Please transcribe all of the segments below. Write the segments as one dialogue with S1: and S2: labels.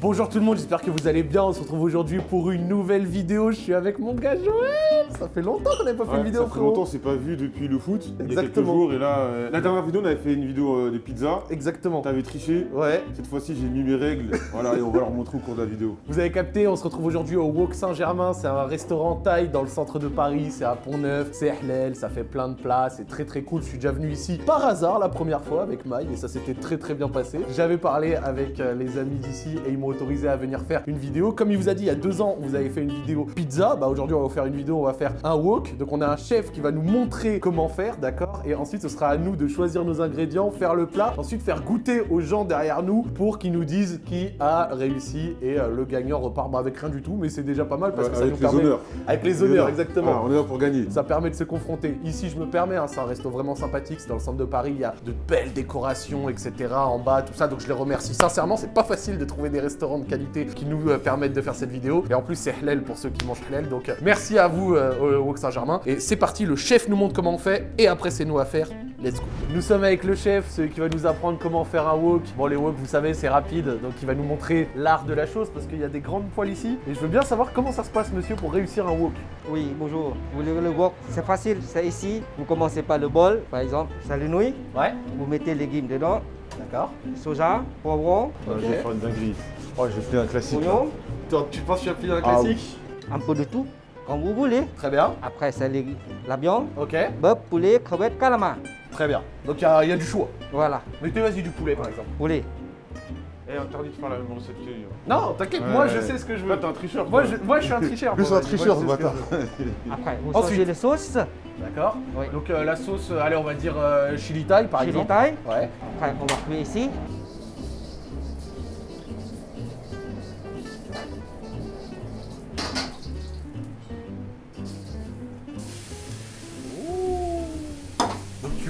S1: Bonjour tout le monde, j'espère que vous allez bien. On se retrouve aujourd'hui pour une nouvelle vidéo. Je suis avec mon gars Joël. Ça fait longtemps qu'on n'avait pas fait une vidéo,
S2: ça fait
S1: frérot.
S2: longtemps, c'est pas vu depuis le foot. Il y a quelques
S1: Exactement.
S2: jours. Et là, euh, la dernière vidéo, on avait fait une vidéo euh, de pizza.
S1: Exactement.
S2: T'avais triché.
S1: Ouais.
S2: Cette fois-ci, j'ai mis mes règles. voilà, et on va leur montrer au cours de la vidéo.
S1: Vous avez capté, on se retrouve aujourd'hui au Wok Saint-Germain. C'est un restaurant thaï dans le centre de Paris. C'est à Pont-Neuf. C'est halal, ça fait plein de plats. C'est très très cool. Je suis déjà venu ici par hasard la première fois avec Maï et ça s'était très très bien passé. J'avais parlé avec euh, les amis d'ici et ils m'ont autorisé à venir faire une vidéo. Comme il vous a dit il y a deux ans, vous avez fait une vidéo pizza. Bah aujourd'hui, on va vous faire une vidéo. On va faire un wok. Donc on a un chef qui va nous montrer comment faire, d'accord? Et ensuite, ce sera à nous de choisir nos ingrédients, faire le plat, ensuite faire goûter aux gens derrière nous pour qu'ils nous disent qui a réussi et euh, le gagnant repart bah, avec rien du tout, mais c'est déjà pas mal parce
S2: Ouais,
S1: que ça
S2: avec
S1: nous
S2: les
S1: permet
S2: honneurs.
S1: avec les honneurs exactement.
S2: On est là pour gagner.
S1: Ça permet de se confronter. Ici, je me permets, hein, c'est un resto vraiment sympathique. C'est dans le centre de Paris. Il y a de belles décorations, etc. En bas, tout ça. Donc, je les remercie sincèrement. C'est pas facile de trouver des restaurants de qualité qui nous euh, permettent de faire cette vidéo. Et en plus, c'est halal pour ceux qui mangent halal. Donc, euh, merci à vous, euh, au Wok Saint-Germain. Et c'est parti. Le chef nous montre comment on fait. Et après, c'est nous à faire. Let's go. Nous sommes avec le chef, celui qui va nous apprendre comment faire un wok. Bon, les wok, vous savez, c'est rapide. Donc, il va nous montrer l'art de la chose parce qu'il y a des grandes poêles ici. Et je veux bien savoir comment ça se passe, monsieur, pour réussir un wok.
S3: Oui, bonjour. Vous voulez le wok? C'est facile, c'est ici. Vous commencez par le bol, par exemple, le nouilles.
S1: Ouais.
S3: Vous mettez les légumes dedans,
S1: D'accord.
S3: soja, poivron,
S2: vais faire une dinguerie. Oh, j'ai fait un classique.
S3: oignon,
S1: Toi, tu penses que tu as pris un
S2: Ah
S1: classique
S3: un peu de tout, comme vous voulez.
S1: Très bien.
S3: Après, c'est les- la viande,
S1: Ok.
S3: bœuf, poulet, crevette, calamar.
S1: Très bien. Donc il y, a il y a du choix.
S3: Voilà,
S1: Mettez vas-y du poulet par exemple.
S3: poulet.
S2: Eh, interdit de faire la même recette que lui. hein.
S1: Non, t'inquiète,
S2: Ouais,
S1: moi
S2: ouais.
S1: je sais ce que je veux.
S2: T'es un tricheur.
S1: Moi je, moi je suis un tricheur. Moi,
S2: un tricheur, ce bâtard.
S3: Après, vous
S1: Ensuite.
S3: changez les sauces.
S1: D'accord.
S3: Oui.
S1: Donc euh, la sauce, euh, allez on va dire euh, chili thai par
S3: Chili
S1: exemple.
S3: thaï.
S1: Ouais.
S3: Après, on va cuire ici.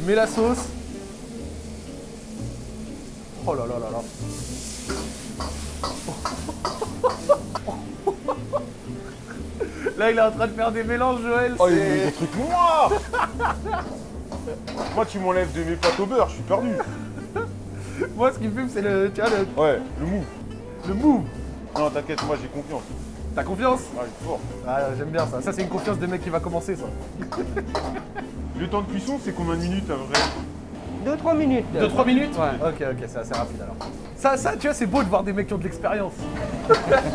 S1: Mets la sauce. Oh là là là là. Là, il est en train de faire des mélanges, Joël.
S2: Oh, il
S1: c'est-
S2: met des trucs noirs Moi, tu m'enlèves de mes pâtes au beurre, je suis perdu.
S1: Moi, ce qui me fume, c'est le, tu vois, le,
S2: Ouais, le mou.
S1: le move.
S2: Non, t'inquiète, moi, j'ai confiance.
S1: T'as confiance?
S2: Ah, fort.
S1: Ah, j'aime bien ça. Ça, c'est une confiance de mec qui va commencer, ça.
S2: Le temps de cuisson, c'est combien de minutes à peu près
S3: 2-3 minutes.
S1: 2-3 minutes
S3: Ouais.
S1: Ok, ok, c'est assez rapide alors. Ça, ça, tu vois, c'est beau de voir des mecs qui ont de l'expérience.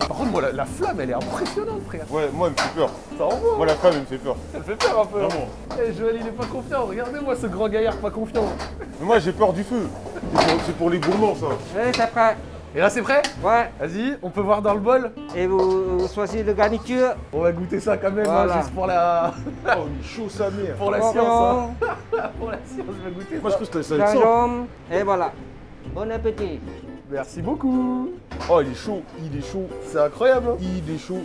S1: Par contre, moi, la, la flamme, elle est impressionnante, frère.
S2: Ouais, moi, elle me fait peur.
S1: Ça envoie.
S2: Moi, la femme, elle me fait peur.
S1: Elle fait peur un peu. hein.
S2: Vraiment.
S1: Eh, Joël, il est pas confiant. Regardez-moi ce grand gaillard pas confiant.
S2: Mais moi, j'ai peur du feu. C'est pour, pour les gourmands, ça.
S3: Allez, c'est prêt.
S1: Et là, c'est prêt
S3: Ouais.
S1: Vas-y, on peut voir dans le bol.
S3: Et vous, vous choisissez le garniture.
S1: On va goûter ça quand même, hein, juste pour la,
S2: Oh, il est chaud, sa mère.
S1: pour la science. Hein. pour la science, je vais goûter
S2: Moi, je
S1: ça.
S2: crois que ça.
S3: Et voilà. Bon appétit.
S1: Merci beaucoup.
S2: Oh, il est chaud, il est chaud,
S1: C'est incroyable. hein.
S2: il est chaud.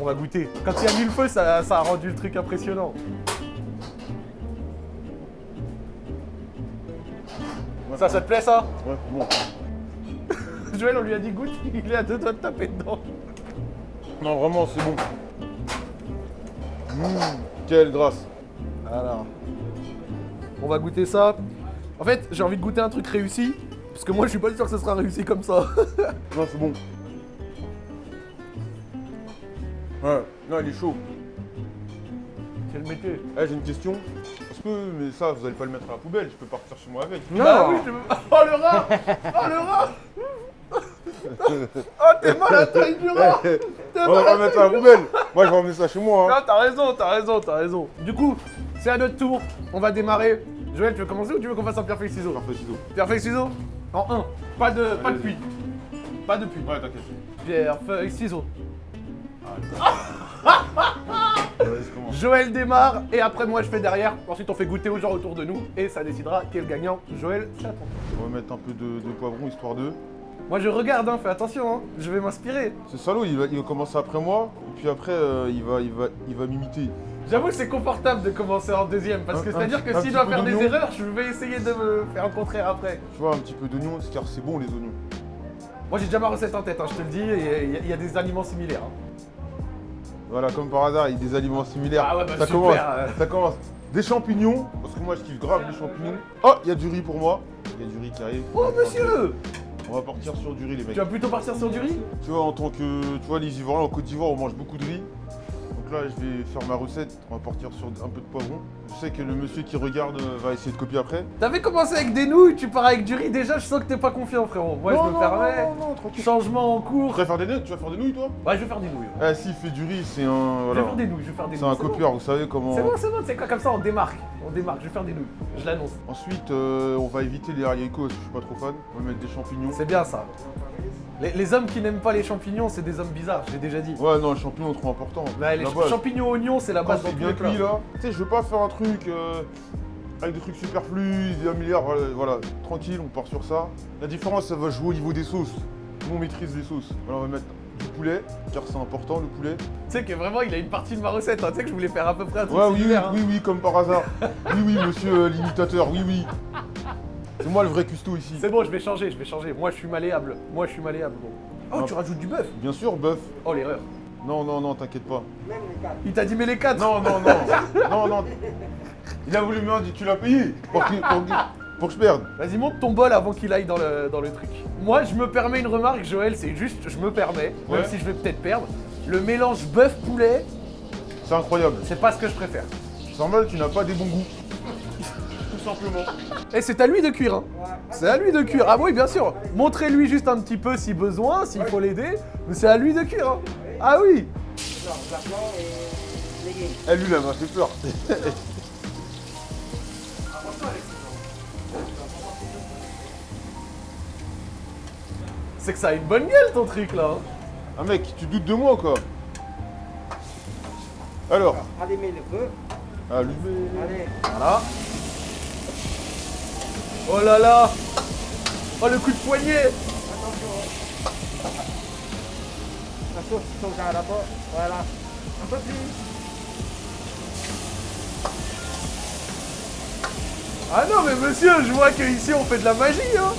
S1: On va goûter. Quand il y a mis le feu, ça, ça a rendu le truc impressionnant. Ça, ça te plaît ça?
S2: Ouais, bon.
S1: Joël, on lui a dit goûte, il est à deux doigts de taper dedans.
S2: Non, vraiment, c'est bon. Mmh, quelle grâce.
S1: Alors, on va goûter ça. En fait, j'ai envie de goûter un truc réussi, parce que moi, je suis pas sûr que ce sera réussi comme ça.
S2: Non, c'est bon. Ouais, non, il est chaud.
S1: Quel métier?
S2: Eh, j'ai une question. Est-ce que, mais ça, vous allez pas le mettre à la poubelle, je peux partir chez moi avec.
S3: Non.
S1: Bah oui, je Oh le rat Oh le rat Oh t'es mal à la taille du rat T'es
S2: On va pas mettre la poubelle. Moi, je vais emmener ça chez moi. Hein.
S1: Non, t'as raison, t'as raison, t'as raison. Du coup, c'est à notre tour. On va démarrer. Joël, tu veux commencer ou tu veux qu'on fasse un ciseaux?
S2: Parfait, ciseaux.
S1: Pierre feuille ciseaux? En 1. Pas de, pas de puits. Pas de puits.
S2: Ouais, t'inquiète.
S1: Pierre feuille ciseaux. Joël démarre et après moi je fais derrière. Ensuite on fait goûter aux gens autour de nous et ça décidera qui est le gagnant. Joël, c'est à.
S2: On va mettre un peu de, de poivron histoire de.
S1: Moi je regarde, hein, fais attention, hein. je vais m'inspirer.
S2: Ce salaud, il va, il va commencer après moi, et puis après, euh, il va, il va, il va m'imiter.
S1: J'avoue que c'est confortable de commencer en deuxième parce que c'est-à-dire que s'il doit faire des erreurs, je vais essayer de me faire le contraire après.
S2: Tu vois, un petit peu d'oignon, car c'est bon les oignons.
S1: Moi j'ai déjà ma recette en tête, hein, je te le dis, et il y a- il y, a des aliments similaires. hein.
S2: Voilà, comme par hasard, il y a des aliments similaires.
S1: Ah ouais, bah
S2: ça
S1: super,
S2: commence.
S1: euh.
S2: Ça commence. Des champignons, parce que moi je kiffe grave les champignons. Oh, il y a du riz pour moi. Il y a du riz qui arrive.
S1: Oh monsieur
S2: On va partir sur du riz, les mecs.
S1: Tu vas plutôt partir sur du riz
S2: Tu vois, en tant que. Tu vois, les Ivoiriens en Côte d'Ivoire, on mange beaucoup de riz. Donc là, je vais faire ma recette. On va partir sur un peu de poivron. Je sais que le monsieur qui regarde euh, va essayer de copier après.
S1: T'avais commencé avec des nouilles, tu pars avec du riz. Déjà, je sens que t'es pas confiant, frérot. Moi,
S2: Non,
S1: je me
S2: non,
S1: permets.
S2: Non, non, non, tranquille.
S1: Changement en
S2: Tu
S1: cours.
S2: vas faire des nouilles, tu vas faire des nouilles, toi
S1: Ouais, je vais faire des nouilles. ouais.
S2: Eh, s'il fait du riz, c'est un.
S1: Je vais faire des nouilles, je vais faire des
S2: C'est
S1: nouilles.
S2: un copieur, vous savez comment.
S1: C'est bon, c'est bon, c'est quoi comme ça, on démarque. On démarque, je vais faire des nouilles. Je l'annonce.
S2: Ensuite, euh, on va éviter les haricots je suis pas trop fan. On va mettre des champignons.
S1: C'est bien ça. Les, les hommes qui n'aiment pas les champignons, c'est des hommes bizarres, j'ai déjà dit.
S2: Ouais, non, les champignons, trop important.
S1: Ouais, les champignons oignons, c'est la base
S2: c'est
S1: dans
S2: bien cuit là, tu sais, je veux pas faire un truc euh, avec des trucs superflus, des un milliard, voilà, voilà, tranquille, on part sur ça. La différence, ça va jouer au niveau des sauces. Nous, on maîtrise les sauces. Voilà, on va mettre du poulet, car c'est important le poulet.
S1: Tu sais que vraiment, il a une partie de ma recette. hein. Tu sais que je voulais faire à peu près un truc
S2: Ouais, oui, oui,
S1: hein.
S2: oui, oui, comme par hasard. oui, oui, monsieur euh, l'imitateur, oui, oui. C'est moi le vrai custo ici.
S1: C'est bon, je vais changer, je vais changer. Moi, je suis malléable. Moi, je suis malléable, bon. Oh,
S2: Non.
S1: tu rajoutes du bœuf
S2: Bien sûr, bœuf.
S1: Oh, l'erreur.
S2: Non, non, non, t'inquiète pas.
S3: Même les quatre.
S1: Il t'a dit, mais les quatre
S2: Non, non, non, non, non. Il a voulu me dire, tu l'as payé pour que, pour que- pour que je perde.
S1: Vas-y, monte ton bol avant qu'il aille dans le, dans le truc. Moi, je me permets une remarque, Joël, c'est juste, je me permets, même
S2: Ouais.
S1: si je vais peut-être perdre. Le mélange bœuf-poulet,
S2: C'est incroyable.
S1: c'est pas ce que je préfère.
S2: Normal, tu n'as pas des bons goûts. Tout simplement.
S1: Et c'est à lui de cuire, hein. C'est à lui de cuire. Ah oui, bien sûr. Montrez-lui juste un petit peu si besoin, s'il faut l'aider. Mais c'est à lui de cuire, hein. Ah oui.
S3: Non, et.
S2: Elle, lui, elle m'a fait peur.
S1: C'est que ça a une bonne gueule ton truc là. hein.
S2: Ah mec, tu doutes de moi ou quoi Alors,
S3: Allumez le feu.
S2: allumez.
S3: Allez.
S1: Voilà. Oh là là Oh le coup de poignet
S3: Attention. La sauce soja d'abord. Voilà. Un peu plus.
S1: Ah non mais monsieur, je vois qu'ici on fait de la magie hein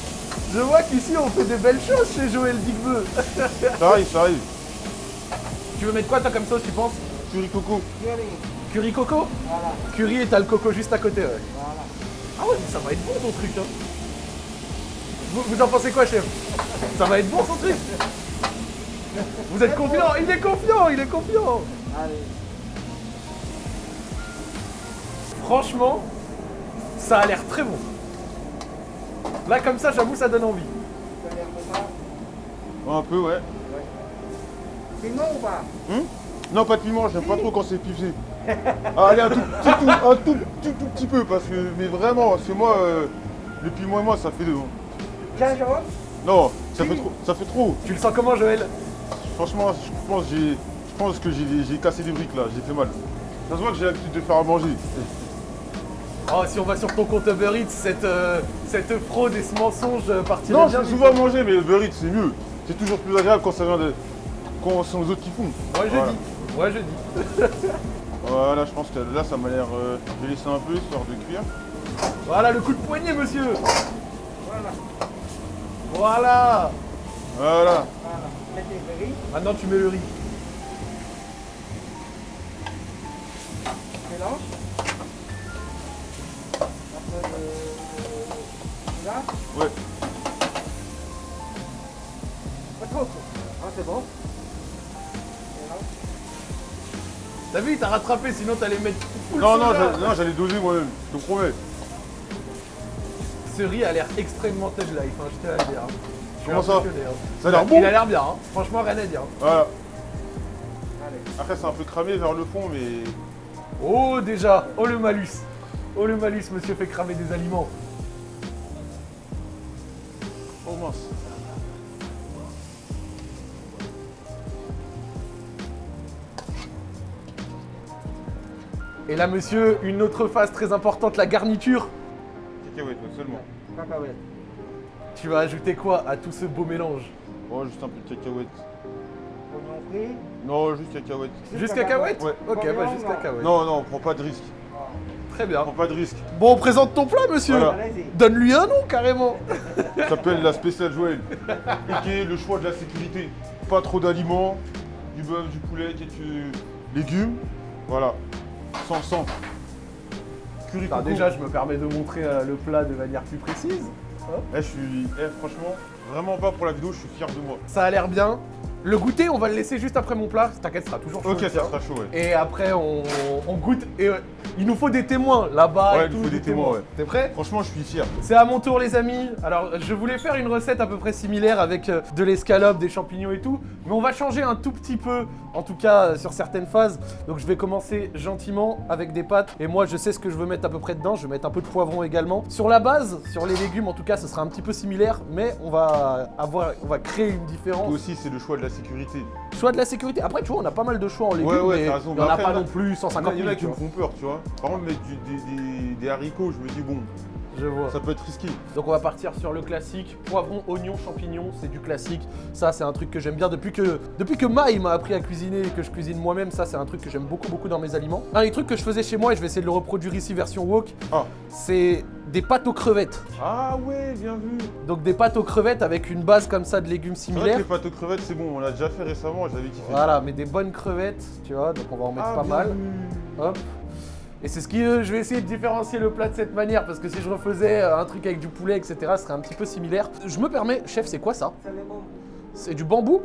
S1: Je vois qu'ici on fait des belles choses chez Joël Digbeu
S2: Ça arrive, ça arrive.
S1: Tu veux mettre quoi toi comme sauce tu penses?
S2: Curry coco.
S3: Curry.
S1: Curry coco?
S3: Voilà.
S1: Curry et t'as le coco juste à côté ouais.
S3: Voilà.
S1: Ah ouais mais ça va être bon ton truc hein vous, vous en pensez quoi chef? Ça va être bon son truc? Vous êtes confiant Il est confiant, il est confiant
S3: Allez.
S1: Franchement, ça a l'air très bon. Là, comme ça, j'avoue, ça donne envie.
S3: Vous avez un peu ça.
S2: Ouais, un peu, ouais.
S3: Piment ou pas?
S2: Hum non, pas de piment, j'aime pas trop quand c'est pifé. Ah, allez, un tout petit, tout, un tout, tout, tout petit peu, parce que, mais vraiment, c'est moi, euh, le piment et moi, ça fait deux. hein.
S3: Gingembre?
S2: Non, ça fait trop, ça fait trop.
S1: Tu le sens comment, Joël?
S2: Franchement, je pense, j'ai, je pense que j'ai, j'ai cassé des briques là, j'ai fait mal. Ça se voit que j'ai l'habitude de faire à manger.
S1: Oh, si on va sur ton compte Uber Eats, cette, euh, cette fraude et ce mensonge euh, partirait
S2: Non,
S1: du
S2: souvent manger, mais le Uber Eats, c'est mieux. C'est toujours plus agréable quand ça vient de. quand c'est les autres qui font.
S1: Moi, je
S2: Voilà.
S1: dis. Moi, je dis.
S2: Voilà, je pense que là, ça m'a l'air. euh, je vais laisser un peu histoire de cuire.
S1: Voilà le coup de poignet, monsieur.
S3: Voilà.
S1: Voilà.
S2: Voilà.
S1: Maintenant, tu mets le riz.
S3: Mélange. Après le. Là.
S2: Ouais.
S3: Pas trop chaud. Ah, c'est bon.
S1: T'as vu, il t'a rattrapé, sinon t'allais mettre. full
S2: Non, non, j'allais- non, j'allais doser moi-même, je te promets.
S1: Ce riz a l'air extrêmement touch life, hein, je à le dire.
S2: Comment ça. Ça a l'air
S1: Il
S2: bon
S1: a l'air bien, hein. franchement, rien à dire.
S2: Voilà.
S3: Allez.
S2: Après, c'est un peu cramé vers le fond, mais.
S1: Oh déjà Oh le malus Oh le malus, monsieur fait cramer des aliments.
S2: Oh mince.
S1: Et là, monsieur, une autre phase très importante, la garniture.
S2: Cacahuète, ouais, seulement.
S3: Cacahuète.
S1: Tu vas ajouter quoi à tout ce beau mélange
S2: Oh, juste un peu de cacahuète.
S3: Oignon frit.
S2: Non, juste cacahuète.
S1: Juste cacahuète
S2: Ouais.
S1: Ok, bah
S3: Combien,
S1: juste
S3: non
S1: cacahuète.
S2: Non, non, prends pas de risque.
S1: Très bien.
S2: Prends pas de risque.
S1: Bon, on présente ton plat, monsieur.
S2: Voilà.
S1: Donne-lui un nom, carrément.
S2: Ça s'appelle la spéciale Joël. Qui est le choix de la sécurité. Pas trop d'aliments, du bœuf, du poulet, quelques légumes. Voilà. Sans sang. Curry
S1: Enfin,
S2: coco.
S1: déjà, je me permets de montrer euh, le plat de manière plus précise.
S2: Eh, je suis. Eh, franchement, Vraiment pas pour la vidéo, je suis fier de moi.
S1: Ça a l'air bien. Le goûter, on va le laisser juste après mon plat. T'inquiète, ça sera toujours chaud.
S2: Ok, ça sera chaud, ouais.
S1: Et après, on, on goûte. Et euh, il nous faut des témoins là-bas.
S2: Ouais,
S1: et
S2: il nous faut des témoins, ouais.
S1: T'es prêt?
S2: Franchement, je suis fier.
S1: C'est à mon tour, les amis. Alors, je voulais faire une recette à peu près similaire avec euh, de l'escalope, des champignons et tout. Mais on va changer un tout petit peu, en tout cas euh, sur certaines phases. Donc, je vais commencer gentiment avec des pâtes. Et moi, je sais ce que je veux mettre à peu près dedans. Je vais mettre un peu de poivron également. Sur la base, sur les légumes, en tout cas, ce sera un petit peu similaire. Mais on va avoir, on va créer une différence.
S2: Toi aussi, c'est le choix de la sécurité.
S1: Choix de la sécurité. Après, tu vois, on a pas mal de choix en légumes.
S2: Ouais, ouais,
S1: mais
S2: raison.
S1: Il y en a pas non plus 150
S2: Il y en
S1: 000.
S2: a qui me font peur, tu vois. Par contre, mettre du- des, des- des haricots, je me dis, bon,
S1: Je vois.
S2: ça peut être risqué.
S1: Donc on va partir sur le classique, poivron, oignon, champignons, c'est du classique. Ça c'est un truc que j'aime bien depuis que depuis que Maï m'a appris à cuisiner et que je cuisine moi-même, ça c'est un truc que j'aime beaucoup beaucoup dans mes aliments. Un des trucs que je faisais chez moi et je vais essayer de le reproduire ici version wok,
S2: Ah.
S1: c'est des pâtes aux crevettes.
S2: Ah ouais, bien vu.
S1: Donc des pâtes aux crevettes avec une base comme ça de légumes
S2: vrai que
S1: similaires.
S2: les pâtes aux crevettes, c'est bon, on l'a déjà fait récemment, j'avais kiffé.
S1: Voilà, mais des bonnes crevettes, tu vois, donc on va en mettre
S2: Ah,
S1: pas mal.
S2: vu.
S1: Hop. Et c'est ce qui, euh, je vais essayer de différencier le plat de cette manière parce que si je refaisais euh, un truc avec du poulet, etc., ce serait un petit peu similaire. Je me permets, chef, c'est quoi ça?
S3: C'est
S1: du bambou?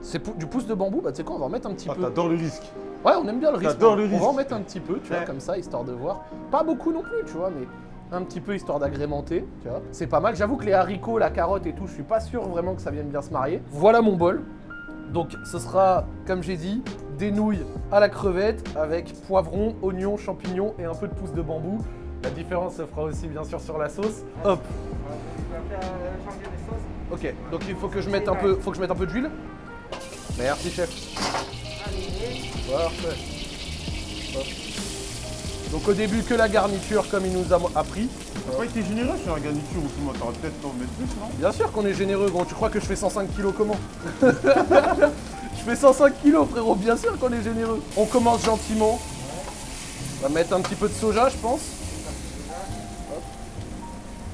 S1: C'est pou- du pouce de bambou? Bah tu sais quoi, on va en mettre un petit
S2: Ah,
S1: peu.
S2: t'adores le risque.
S1: Ouais, on aime bien le risque.
S2: T'adores le
S1: on va
S2: risque.
S1: en mettre un petit peu, tu vois, comme ça, histoire de voir. Pas beaucoup non plus, tu vois, mais un petit peu histoire d'agrémenter, tu vois. C'est pas mal. J'avoue que les haricots, la carotte et tout, je suis pas sûr vraiment que ça vienne bien se marier. Voilà mon bol. Donc ce sera, comme j'ai dit, des nouilles à la crevette avec poivron, oignon, champignons et un peu de pouce de bambou. La différence se fera aussi bien sûr sur la sauce. Hop. Ok. Donc il faut que je mette un peu, faut que je mette un peu d'huile. Merci chef. Parfait. Donc au début que la garniture comme il nous a appris.
S2: T'as pas été généreux sur la garniture ou tout, moi, t'aurais peut-être en mettre plus, non
S1: Bien sûr qu'on est généreux gros, tu crois que je fais 105 kilos comment? Je fais 105 kilos frérot, bien sûr qu'on est généreux. On commence gentiment. On va mettre un petit peu de soja je pense.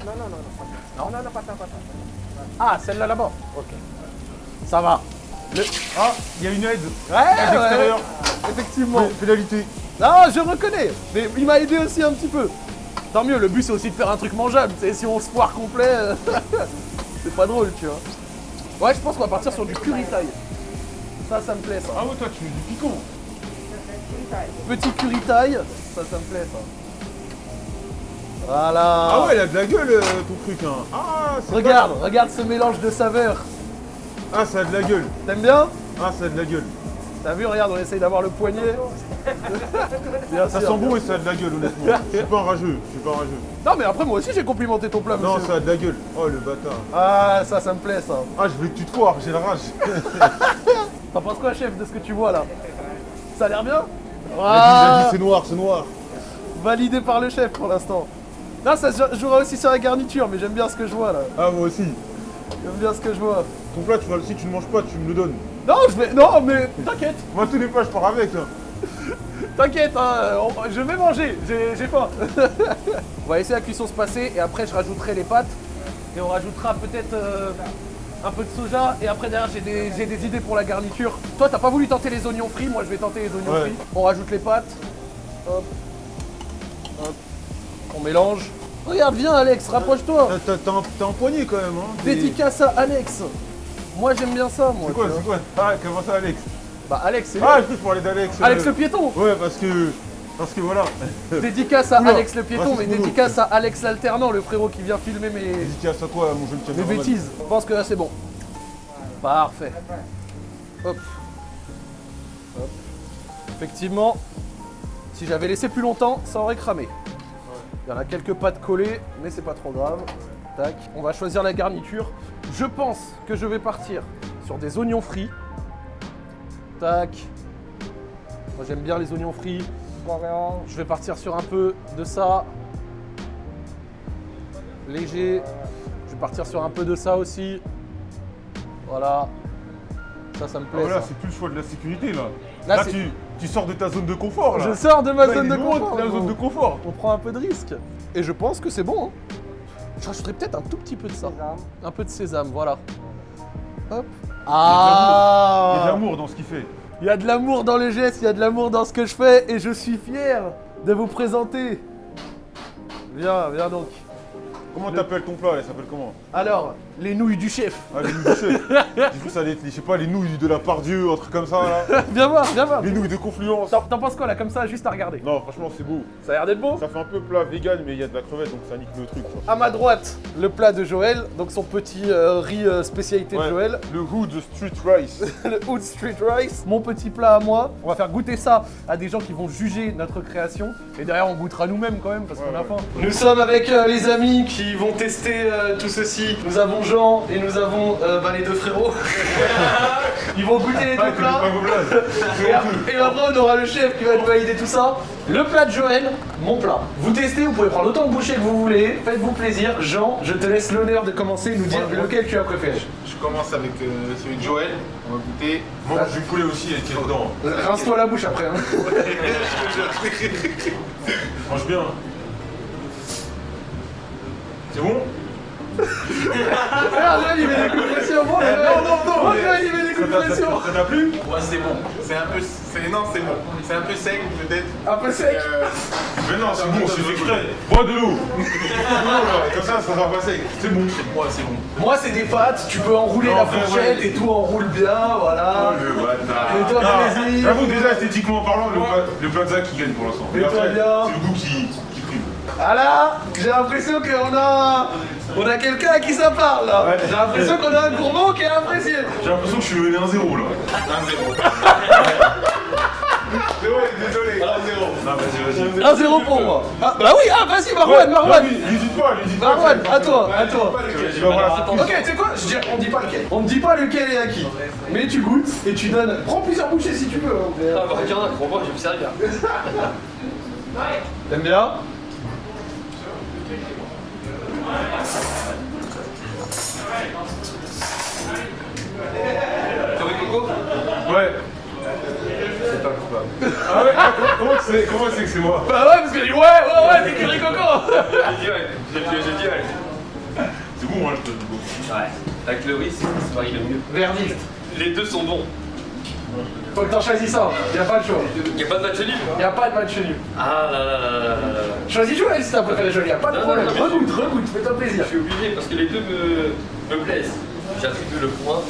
S3: Non, non, non, non. Non, non, non, pas ça, pas ça.
S1: Ah celle-là là-bas. Ok. Ça va. Le-
S2: Ah, il y a une aide.
S1: Ouais, ouais, effectivement.
S2: Pé- Pénalité.
S1: Non, je reconnais, mais il m'a aidé aussi un petit peu. Tant mieux, le but c'est aussi de faire un truc mangeable. Tu sais, si on se foire complet, euh, c'est pas drôle, tu vois. Ouais, je pense qu'on va partir sur du curry Thai. Ça, ça me plaît, ça.
S2: Ah ouais, toi, tu mets du piquant.
S1: Petit curry Thai, ça, ça me plaît, ça. Voilà.
S2: Ah ouais, il a de la gueule, euh, ton truc, hein. Ah, c'est
S1: Regarde, regarde ce mélange de saveurs.
S2: Ah, ça a de la gueule.
S1: T'aimes bien?
S2: Ah, ça a de la gueule.
S1: T'as vu, regarde, on essaye d'avoir le poignet.
S2: Ça sent bon et ça a de la gueule, honnêtement. Je suis pas un rageux, je suis pas un rageux.
S1: Non, mais après, moi aussi, j'ai complimenté ton plat,
S2: Non,
S1: monsieur.
S2: ça a de la gueule. Oh, le bâtard.
S1: Ah, ça, ça me plaît, ça.
S2: Ah, je veux que tu te foires, j'ai la rage.
S1: T'en penses quoi, chef, de ce que tu vois là? Ça a l'air bien? Ah,
S2: c'est noir, c'est noir.
S1: Validé par le chef pour l'instant. Non, ça jouera aussi sur la garniture, mais j'aime bien ce que je vois là.
S2: Ah, moi aussi.
S1: J'aime bien ce que je vois.
S2: Ton plat, tu vas, si tu ne manges pas, tu me le donnes.
S1: Non, je vais. Non, mais t'inquiète,
S2: Moi, tous les plats, je pars avec, là.
S1: t'inquiète, hein, on- je vais manger, j'ai j'ai faim. on va laisser la cuisson se passer et après je rajouterai les pâtes et on rajoutera peut-être euh, un peu de soja et après derrière j'ai des, j'ai des idées pour la garniture. Toi, t'as pas voulu tenter les oignons frits, moi je vais tenter les oignons
S2: Ouais.
S1: frits. On rajoute les pâtes. Hop. Hop. On mélange. Regarde, viens Alex, rapproche-toi.
S2: T'as- T'as t'as un, t'as un poignet, quand même, hein. T'es-
S1: Dédicace à Alex. Moi j'aime bien ça, moi.
S2: C'est quoi, c'est quoi? Ah, comment ça, Alex?
S1: Bah Alex, c'est lui.
S2: Ah, je peux parler d'Alex.
S1: Alex le piéton.
S2: Ouais, parce que. Parce que voilà.
S1: Dédicace à
S2: Oula,
S1: Alex le piéton, mais dédicace à Alex l'alternant, le frérot qui vient filmer mes,
S2: Dédicace à toi, mon jeune
S1: mes
S2: caméraman.
S1: bêtises. Je pense que là c'est bon. Parfait. Hop. Hop. Effectivement, si j'avais laissé plus longtemps, ça aurait cramé. Il y en a quelques pattes collées, mais c'est pas trop grave. Tac. On va choisir la garniture. Je pense que je vais partir sur des oignons frits. Tac. Moi j'aime bien les oignons frits. Je vais partir sur un peu de ça. Léger. Je vais partir sur un peu de ça aussi. Voilà. Ça, ça me
S2: Ah,
S1: plaît.
S2: voilà,
S1: ça.
S2: c'est plus le choix de la sécurité, là.
S1: Là,
S2: Là, tu, tu sors de ta zone de confort, là.
S1: Je sors de ma
S2: Là,
S1: zone de confort.
S2: la zone de confort.
S1: On prend un peu de risque. Et je pense que c'est bon. hein. Je rajouterai peut-être un tout petit peu de ça.
S3: Sésame.
S1: Un peu de sésame, voilà. Hop.
S2: Il y a de
S1: Ah
S2: l'amour dans ce qu'il fait.
S1: Il y a de l'amour dans les gestes, il y a de l'amour dans ce que je fais et je suis fier de vous présenter. Viens, viens donc.
S2: Comment t'appelles ton plat, là Il s'appelle comment
S1: Alors, les nouilles du chef.
S2: Ah, les nouilles de chef. J'ai cru ça allait être, je sais pas, les nouilles de la Pardieu, un truc comme ça, là.
S1: viens voir, viens voir.
S2: Les nouilles de Confluence.
S1: T'en penses quoi là, comme ça, juste à regarder
S2: Non, franchement, c'est beau.
S1: Ça a l'air d'être beau
S2: Ça fait un peu plat vegan, mais il y a de la crevette, donc ça nique le truc, quoi.
S1: À ma droite, le plat de Joël, donc son petit euh, riz euh, spécialité de. Joël.
S2: Le Hood Street Rice.
S1: le Hood Street Rice, mon petit plat à moi. On va faire goûter ça à des gens qui vont juger notre création. Et derrière, on goûtera nous-mêmes quand même parce qu'on a
S2: ouais.
S1: faim. Nous sommes avec euh, les amis qui vont tester euh, tout ceci. Nous avons Jean et nous avons euh, bah, les deux frérots. Ils vont goûter les deux plats. Et ap- et après, on aura le chef qui va nous valider tout ça. Le plat de Joël, mon plat. Vous testez, vous pouvez prendre autant de bouchées que vous voulez. Faites-vous plaisir. Jean, je te laisse l'honneur de commencer et nous dire
S4: Ouais,
S1: lequel tu as préféré.
S4: Je commence avec euh, celui de Joël. On va goûter.
S2: Mange du poulet aussi, il est dedans.
S1: Rince-toi la bouche après. hein.
S2: Mange bien. C'est bon
S1: Regarde, Joël, il met des coups de pression. Bon, Joël.
S2: non, non, non,
S1: Bon, il met des coups de
S2: Ça t'a-
S1: pression.
S2: ça t'a plu
S4: Ouais, c'est bon. C'est un peu. c'est- Non, c'est bon. C'est un peu sec peut-être.
S1: Un peu sec.
S4: Euh,
S2: Mais non, c'est bon, c'est exprès. Bois de l'eau. Comme ça, ça va passer. C'est bon.
S4: ouais, c'est bon.
S1: Moi, c'est des pâtes. Tu peux enrouler
S2: Non,
S1: la fourchette
S2: ouais.
S1: et tout enroule bien. Voilà.
S2: Le bâtard.
S1: Plaisir.
S2: J'avoue, déjà, esthétiquement parlant, le, pla- le plaza qui gagne pour l'instant. Mais
S1: bien.
S2: C'est le goût qui, prime.
S1: Ah là, j'ai l'impression qu'on a. On a quelqu'un à qui ça parle là.
S2: Ouais.
S1: J'ai l'impression qu'on a un gourmand qui est apprécié.
S2: J'ai l'impression que je suis mené 1-0 là.
S4: 1-0.
S2: C'est vrai, désolé. 1-0. Non, vas-y, vas-y.
S1: 1-0 pour moi. Ah, bah oui, ah vas-y, Marwan, Marwan.
S2: Dis pas, dis pas.
S1: Marwan, à toi, à toi. Ok, tu sais quoi Je dis, on dit pas lequel. On ne dit pas lequel est à qui. Mais tu goûtes et tu donnes. Prends plusieurs bouchées si tu veux.
S5: Ah bah regarde, crois-moi, je vais me servir.
S1: T'aimes bien?
S5: Coco
S2: Ouais.
S5: C'est pas coupable.
S2: Ah ouais Comment sais que c'est moi
S1: Bah ouais, parce que ouais, ouais, ouais, c'est curry coco.
S5: Je dirais, je, je, je dirais.
S2: C'est bon, moi je te dis bon.
S5: Ouais. Avec le riz, c'est marie le mieux.
S1: Verdict.
S5: Les deux sont bons.
S1: Faut que t'en choisisses un. Y a pas de choix.
S5: Y'a pas de match nul
S1: Y a pas de match nul.
S5: Ah là là là là là.
S1: Choisis Joël si t'as préféré Joël, y a pas de problème.
S5: non, non,
S1: Regoute, regoute, fais-toi plaisir.
S5: Je suis obligé parce que les deux me, me plaisent. J'attribue le point.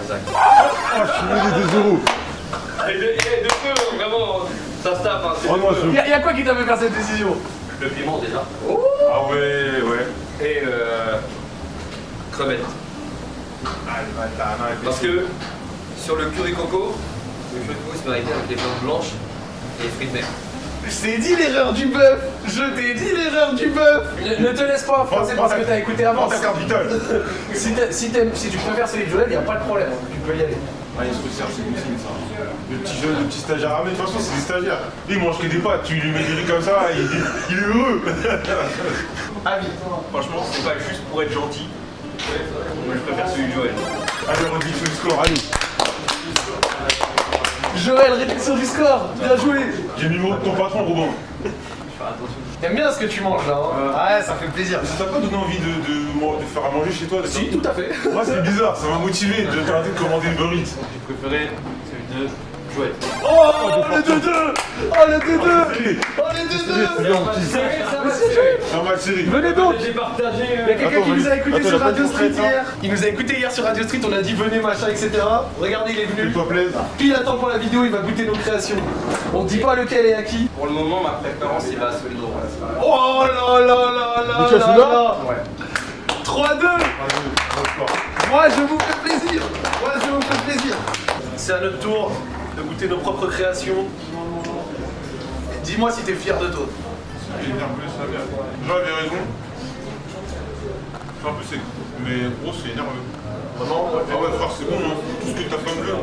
S5: à Zach.
S2: Oh, je suis mené 2-0.
S5: Et de, et de peu, vraiment, ça se tape. Hein,
S2: Oh je-
S1: Y a, y a quoi qui t'a fait faire cette décision?
S5: Le piment déjà.
S2: Ah ouais, ouais.
S5: Et euh, crevettes.
S2: Ah le bâtard, non,
S5: Parce que sur le curry coco, le curry coco se marinait avec des viandes blanches et les fruits de mer.
S1: Je t'ai dit l'erreur du bœuf Je t'ai dit l'erreur du bœuf ne, ne te laisse pas influencer parce que t'as écouté avant.
S2: Prends ta carte vitale.
S1: Si, si, si tu préfères celui de Joël, y a pas de problème. Tu peux y aller.
S2: Ah, il se resserre, c'est possible ça. Le petit jeune, le petit stagiaire. Ah, mais de toute façon, c'est des stagiaires. Lui, il mange que des pâtes. Tu lui mets des riz comme ça, il, il est heureux.
S1: Avis.
S5: Franchement, c'est pas juste pour être gentil. Moi, je préfère celui de Joël.
S2: Allez, on dit le score, allez.
S1: Joël, réduction du score Bien joué
S2: J'ai mis le mot de ton patron, Robin.
S1: T'aimes bien ce que tu manges là hein Ouais, ça fait plaisir.
S2: Ça t'a pas donné envie de, de, de faire à manger chez toi d'accord
S1: Si, tout à fait.
S2: Moi, c'est bizarre, ça m'a motivé de t'arrêter de commander Uber Eats.
S5: J'ai préféré celui de
S1: Oh, le 2-2 Oh, le 2-2 Oh, les 2-2
S2: Normal, série.
S1: Venez donc
S5: J'ai partagé.
S1: Il y a quelqu'un qui nous a écouté sur Radio Street hier. Il nous a écouté hier sur Radio Street, on a dit venez machin, etc. Regardez, il est venu.
S2: Fais-toi plaisir.
S1: Puis il attend pour la vidéo, il va goûter nos créations. On dit pas lequel est à qui.
S5: Pour le moment, ma préférence, il va à celui de.
S1: Oh là là là là
S2: Mais tu as
S1: là
S2: celui-là
S1: là 3-2 Moi je vous fais plaisir Moi je vous fais plaisir C'est à notre tour nos propres créations. Dis-moi si t'es fier de toi.
S2: Jean avait raison. C'est un peu sec. Mais gros, c'est énerveux.
S1: Vraiment?
S2: Ah ouais, frère, c'est bon, hein. Tout ce que ta femme veut.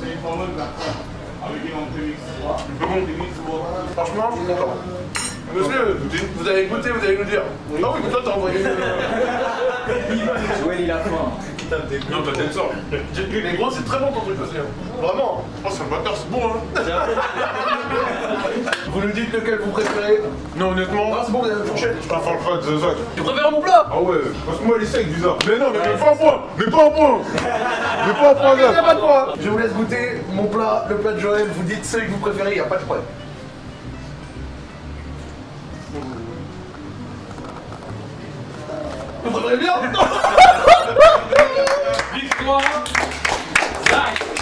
S2: C'est bon.
S1: Franchement, je suis content. Monsieur, vous allez goûter, vous allez nous dire. Non, mais toi t'as envoyé.
S3: Joël, il a faim.
S2: Non, t'as t'aimes ça.
S1: Mais gros, c'est très bon ton truc aussi. hein. Vraiment.
S2: Oh, c'est le bâtard, c'est bon, hein.
S1: Vous nous dites lequel vous préférez.
S2: Non, honnêtement,
S1: Ah, c'est bon, vous avez la fourchette.
S2: je préfère le de Zach.
S1: Tu préfères mon plat
S2: Ah ouais, parce que moi, il est sec, bizarre. Mais non, mais, mais pas un point Mais pas un point Mais pas un point,
S1: Il n'y a
S2: Zach
S1: pas de point. Je vous laisse goûter mon plat, le plat de Joël. Vous dites celui que vous préférez, il n'y a pas de problème. Vous trouverez bien
S4: Victoire Zach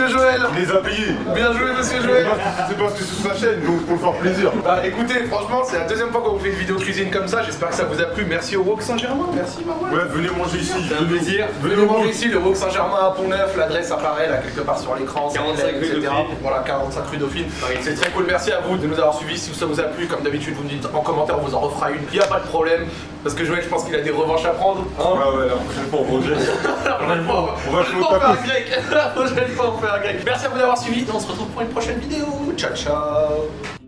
S1: monsieur Joël
S2: Il les a payés.
S1: Bien joué, monsieur Joël
S2: C'est parce que c'est sur sa chaîne, donc pour le faire plaisir.
S1: Bah écoutez, franchement, c'est la deuxième fois qu'on vous fait une vidéo cuisine comme ça. J'espère que ça vous a plu. Merci au Wok Saint-Germain. Merci, Marouane.
S2: Ouais, venez manger ici.
S5: C'est un plaisir.
S1: Venez manger ici, le Wok Saint-Germain à Pont-Neuf. L'adresse apparaît là quelque part sur l'écran.
S5: 45 rue
S1: etc.
S5: Dauphine.
S1: Voilà, 45 rue Dauphine. C'est très cool. Merci à vous de nous avoir suivis. Si ça vous a plu, comme d'habitude, vous me dites en commentaire, on vous en refera une. Il n'y a pas de problème. Parce que Joël, je pense qu'il a des revanches à prendre. Hein
S2: Ouais, ouais, la prochaine fois, on
S1: fois,
S2: on va jouer au.
S1: La prochaine fois, on fait un grec. Merci à vous d'avoir suivi. On se retrouve pour une prochaine vidéo. Ciao, ciao.